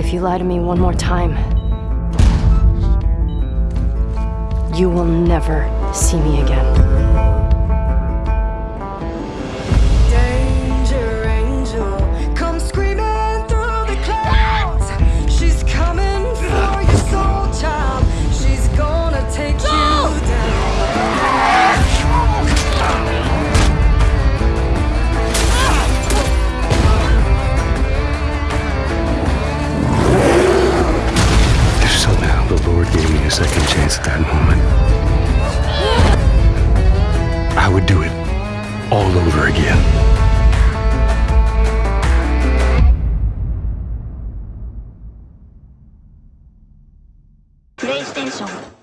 If you lie to me one more time, you will never see me again. Second chance at that moment, I would do it all over again. PlayStation